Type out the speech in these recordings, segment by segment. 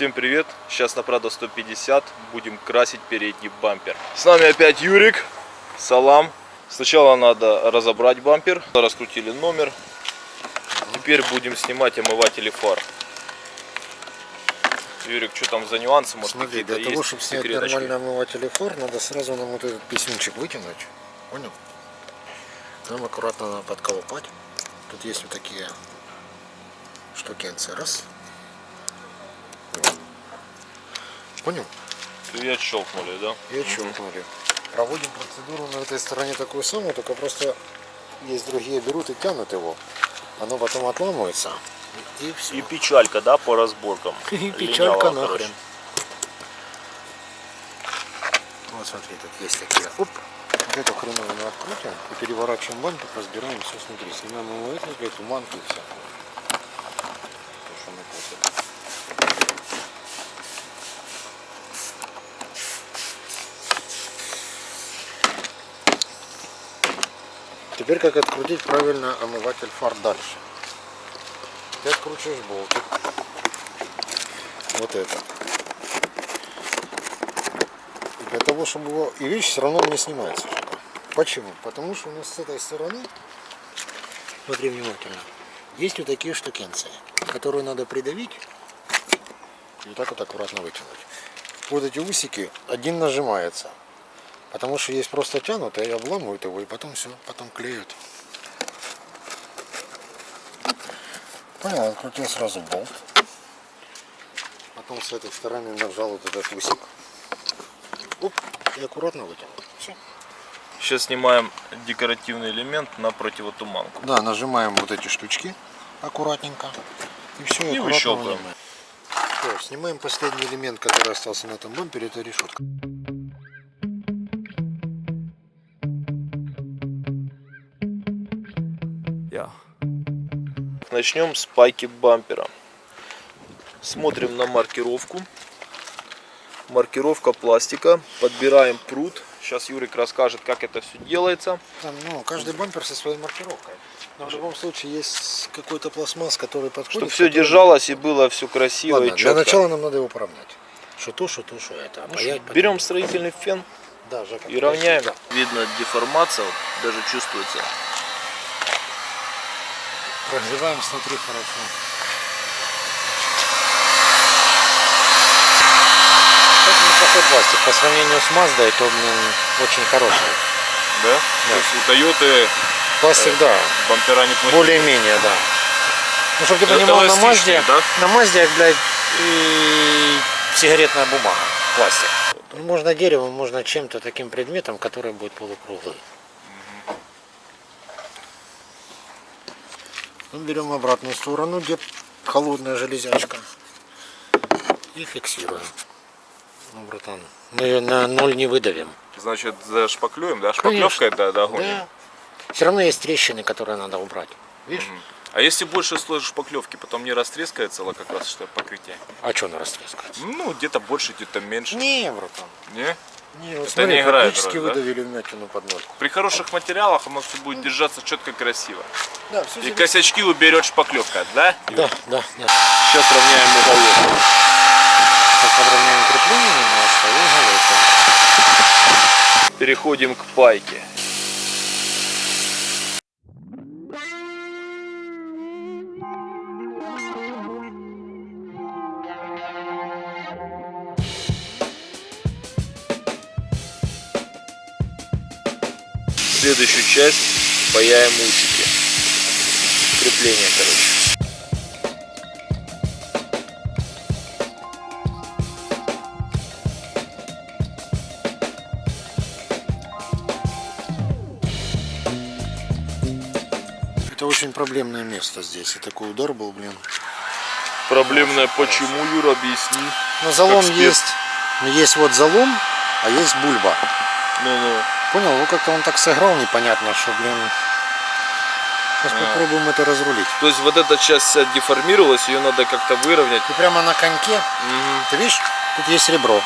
Всем привет! Сейчас на Prado 150 будем красить передний бампер. С нами опять Юрик, Салам. Сначала надо разобрать бампер. Раскрутили номер. Теперь будем снимать омыватели фар. Юрик, что там за нюансы? Может, Смотри, для того, чтобы снять нормальный омыватель фар, надо сразу нам вот этот писюнчик вытянуть. Понял? Нам аккуратно надо подколупать. Тут есть вот такие штукенцы. Раз. Понял? И отщелкнули, да? И отщелкнули. Проводим процедуру на этой стороне такую самую, только просто есть другие берут и тянут его. Оно потом отламывается. И, все. И печалька, да, по разборкам. И печалька Линяла, нахрен. короче. Вот смотри, тут есть такие. Оп. Вот эту хреновину открутим и переворачиваем бампер, разбираем все снутри. Снимаем омыватель, эту манку и все. То, что мы косим. Теперь как открутить правильно омыватель фар дальше. Ты откручиваешь болтик. Вот это. И для того, чтобы его... И видишь, все равно не снимается. Почему? Потому что у нас с этой стороны, смотри внимательно, есть вот такие штукенции, которые надо придавить и вот так вот аккуратно вытянуть. Вот эти усики, один нажимается, потому что есть просто тянутые, и обламывают его, и потом все, потом клеют. Понял, открутил сразу болт. Потом с этой стороны нажал вот этот усик. Оп, и аккуратно вытянул. Все. Сейчас снимаем декоративный элемент на противотуманку. Да, нажимаем вот эти штучки аккуратненько. И все, И выщелкиваем. снимаем последний элемент, который остался на этом бампере, это решетка. Начнем с пайки бампера. Смотрим на маркировку. Маркировка пластика. Подбираем пруд. Сейчас Юрик расскажет, как это все делается. Там, ну, каждый бампер со своей маркировкой. Но в любом случае есть какой-то пластмасс, который подходит. Чтобы все который- держалось и было все красиво Ладно, и для четко. начала нам надо его поравнять. Что то, что то, что это. Ну Паять что, потом. берем строительный фен да, Жека, и равняем. да. Видно деформация, даже чувствуется. Прогреваем снутри хорошо. Это неплохой пластик. По сравнению с Маздой, то, блин, очень хороший. Да? То есть у Тойоты Пластик, да. бампера неплохие. Более-менее, да. Ну, чтобы ты Это понимал, на Мазде, да? на Мазде, блядь, и сигаретная бумага, пластик. Можно деревом, можно чем-то таким предметом, который будет полукруглый. Ну, берем обратную сторону, где холодная железячка. И фиксируем. Ну, братан, мы на ноль не выдавим. Значит, зашпаклюем, да? Шпаклевка это догоним. Да. Все равно есть трещины, которые надо убрать. Видишь? А если больше слой шпаклевки, потом не растрескается как раз что покрытие? А что она растрескается? Ну, где-то больше, где-то меньше. Не, братан. Не? Не, вот Это смотри, не играет практически роль, да? выдавили вмятину под ноль. При хороших материалах оно все будет держаться четко красиво. Да, все И косячки уберет шпаклевка, да? Да, да, да. Сейчас равняем уголок. Сейчас подровняем крепление немножко и уголочек. Переходим к пайке. Следующую часть паяем усики. Крепление, короче. Это очень проблемное место здесь. И такой удар был, блин. Проблемное почему, Юра, объясни. Но залом есть. Ну, Есть вот залом, а есть бульба. Ну-ну. Понял? Ну как-то он так сыграл непонятно, что, блин. Сейчас А. попробуем это разрулить. То есть вот эта часть вся деформировалась, ее надо как-то выровнять. И прямо на коньке, Мгм. ты видишь, тут есть ребро.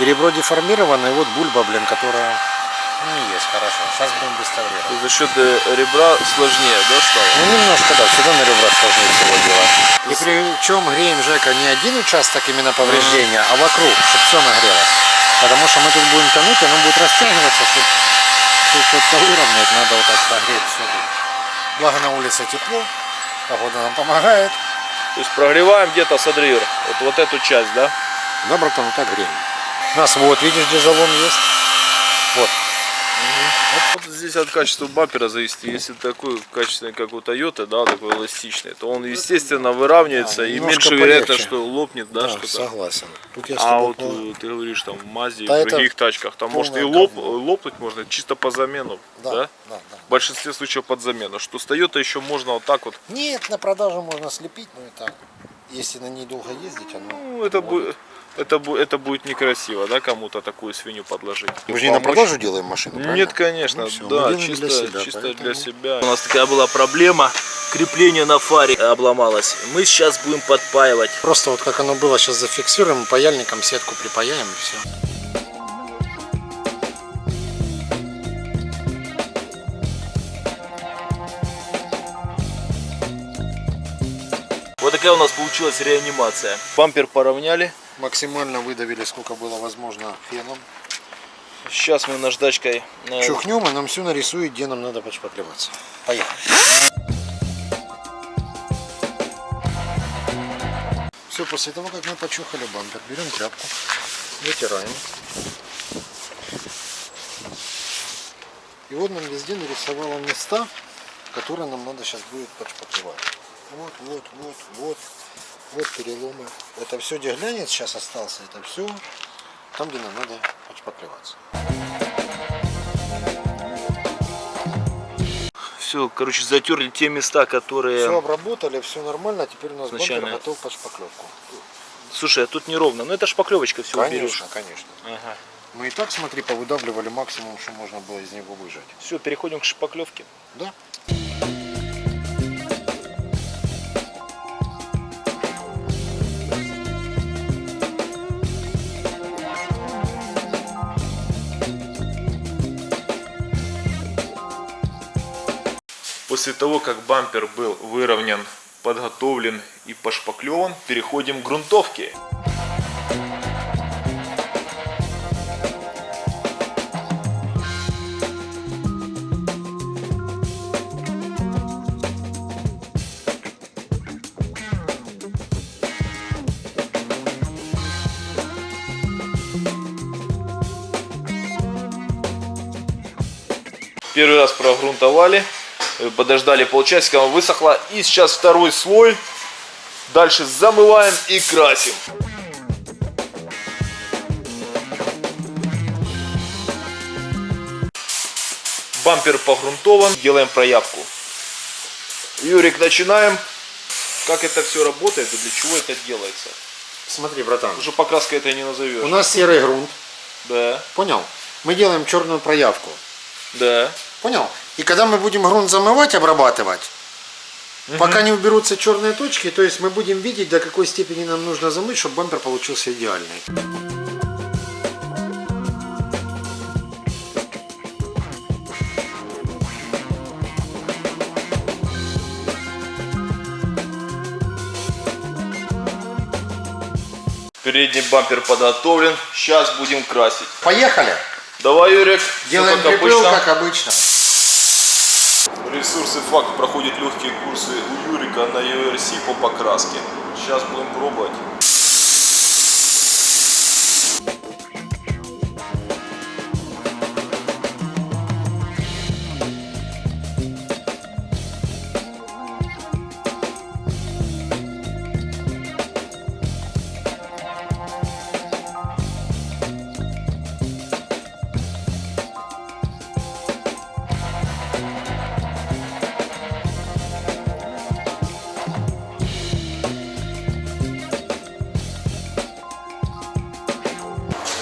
И ребро деформировано, и вот бульба, блин, которая Ну, есть, хорошо. Сейчас будем реставрировать. За счет э, ребра сложнее, да, стало? Ну, немножко, да, всегда на ребрах сложнее всего делать. И причем греем, Жека, не один участок именно повреждения, а вокруг, чтобы все нагрелось. Потому что мы тут будем тянуть, оно будет растягиваться, чтобы тут как-то выровнять, надо вот так прогреть все тут. Благо на улице тепло, погода нам помогает. То есть прогреваем где-то с Адрир, вот, вот эту часть, да? Да, братан, вот так греем. У нас вот, видишь, где жалон есть? Вот. Вот здесь от качества бампера зависит. Если такой качественный, как у Toyota, да, такой эластичный, то он, естественно, выравнивается Да, и меньше вероятно, что лопнет, да, Да, что-то. согласен. Тут я А вот пол- э, ты говоришь, там в Мазе и Да в это других тачках, там может и лоп, говно. лопнуть можно чисто по замену, да? Да, да, да. В большинстве случаев под замену. Что с Toyota еще можно вот так вот. Нет, на продажу можно слепить, но и так. Если на ней долго ездить, оно... Ну, это будет. Это, это будет некрасиво, да, кому-то такую свинью подложить. Мы же не на продажу делаем машину, Нет, правильно? конечно, Ну мы да, чисто, для себя, чисто поэтому- для себя. У нас такая была проблема, крепление на фаре обломалось. Мы сейчас будем подпаивать. Просто вот как оно было, сейчас зафиксируем, паяльником сетку припаяем и все. Вот такая у нас получилась реанимация. Бампер поравняли. Максимально выдавили, сколько было возможно, феном. Сейчас мы наждачкой э, Чухнем, и нам все нарисует, где нам надо подшпаклеваться. Поехали. Все, после того, как мы почухали бампер, берем тряпку, вытираем. И вот нам везде нарисовало места, которые нам надо сейчас будет подшпаклевать. Вот, вот, вот, вот, вот переломы. Это все, где глянец сейчас остался, это все там, где нам надо подшпаклеваться. все, короче, затерли те места, которые... Все обработали, все нормально, теперь у нас Изначально. бампер готов под шпаклевку. Слушай, а тут неровно. Ну это шпаклевочка все Конечно, конечно. Ага. Мы и так, смотри, повыдавливали максимум, что можно было из него выжать. Все, переходим к шпаклевке. Да? После того, как бампер был выровнен, подготовлен и пошпаклеван, переходим к грунтовке. Первый раз прогрунтовали, подождали полчасика, она высохла. И сейчас второй слой. Дальше замываем и красим. Бампер погрунтован, делаем проявку. Юрик, начинаем. Как это все работает и для чего это делается? Смотри, братан, Уже покраской это не назовешь. у нас серый грунт, Да, понял? Мы делаем черную проявку, да. понял? И когда мы будем грунт замывать, обрабатывать, пока не уберутся черные точки, то есть мы будем видеть, до какой степени нам нужно замыть, чтобы бампер получился идеальный. Передний бампер подготовлен. Сейчас будем красить. Поехали! Давай, Юрик. Делаем припыл, как обычно. Ресурсы факт проходит легкие курсы у Юрика на URC по покраске. Сейчас будем пробовать.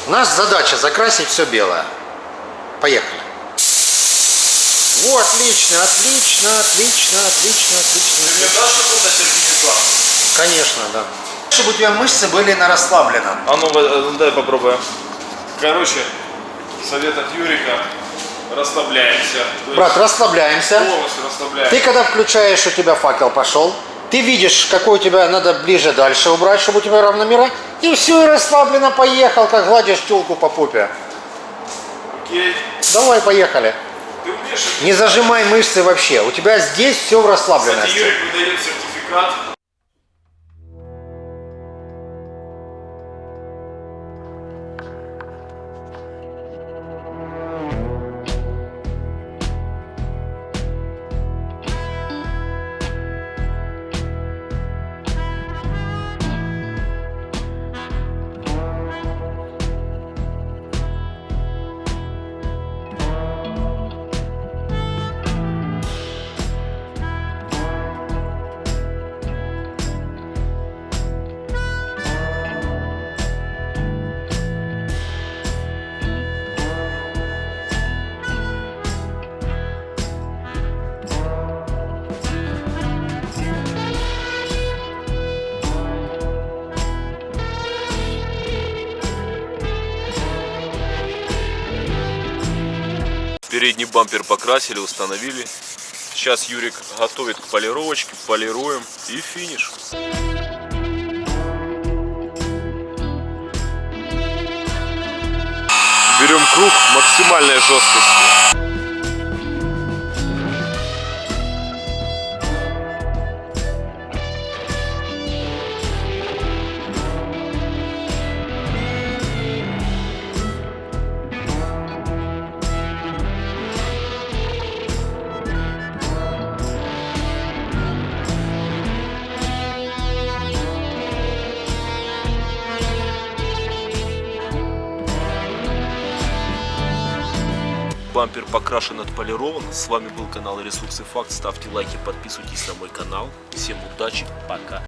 У нас задача закрасить все белое. Поехали. Во, отлично, отлично, отлично, отлично, отлично. Ты мне дашь какой-то сертификат? Конечно, да. Чтобы у тебя мышцы были на расслаблено. А ну, э, дай попробуем. Короче, совет от Юрика. расслабляемся. Брат, расслабляемся. полностью расслабляемся. Ты когда включаешь, у тебя факел пошел. Ты видишь, какой у тебя надо ближе дальше убрать, чтобы у тебя равномера. И все, и расслабленно поехал, как гладишь тёлку по попе. Окей. Давай, поехали. Ты умеешь? Не зажимай мышцы вообще. У тебя здесь все в Кстати, расслабленности. Юрик выдает сертификат. Передний бампер покрасили, установили. Сейчас Юрик готовит к полировочке, полируем и финиш. Берем круг максимальной жесткости. Бампер покрашен, отполирован. С вами был канал Ресурсы Факт. Ставьте лайки, подписывайтесь на мой канал. Всем удачи, пока.